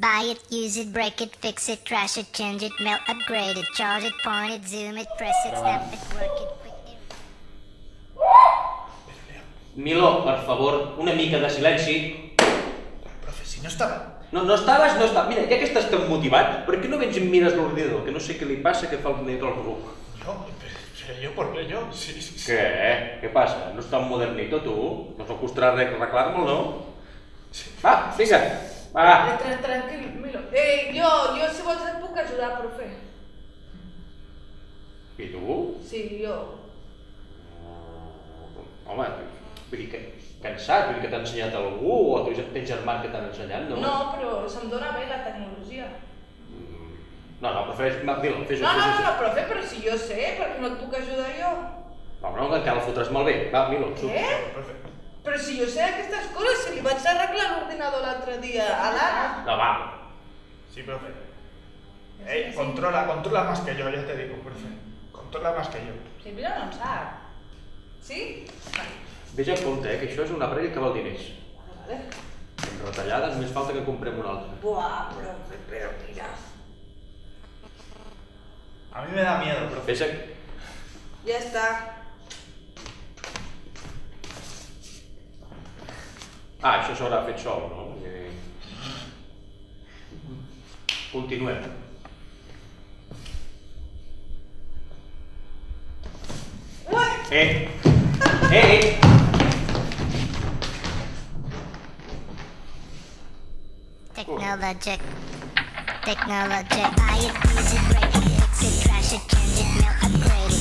Buy it, use it, break it, fix it, trash it, change it, melt, upgrade it, charge it, point it, zoom it, press it, snap it, work it, quick it. Milo, per favor, una mica de silenci. Profe, si no estava... No, no estaves, no estaves. Mira, ja que estàs tan motivat, per què no vens i mires l'ordinador? Que no sé què li passa, que fa el ordinador al ruc. Yo, pero yo, ¿por qué yo? Sí, sí, sí. Què? Què passa? No està modernito, tu? No us costarà res arreglar-me'l, no? Sí. Va, vinga, va. Eh, Tran tranquil, Milo. Eh, jo, jo si vols et puc ajudar, profe. I tu? Sí, jo. Home, vull dir que cansat, vull dir que t'ha ensenyat algú o tu tens germans que t'han ensenyat, no? No, però se'm dona bé la tecnologia. No, no, prefereix... Va, Dilo, fes-ho, No, no, no, no, profe, però si jo sé, per què no et puc ajudar jo? No, no, que encara el fotràs malbé. Va, Milo, surt. Què? Profe, Però si jo sé aquestes coses, si li vaig arreglar l'ordinador l'altre dia a l'Anna. No, va. sí, profe. Ey, controla, controla más que yo, ya te digo, profe. Controla más que yo. Si Milo no en sap. Sí? Vale. Vés en compte, eh, que això és un aparell que val diners. Vale. Amb retallades només falta que comprem un altre. Buah, profe, però mira. A mí me da miedo, profe. Fes a... Ja està. Ah, això s'haurà fet sol, no? Eh... Continuem. Uai! Eh! Eh! eh. Technologic. Technologic. Buy it, use it, break it, fix it, trash it, change it, melt, upgrade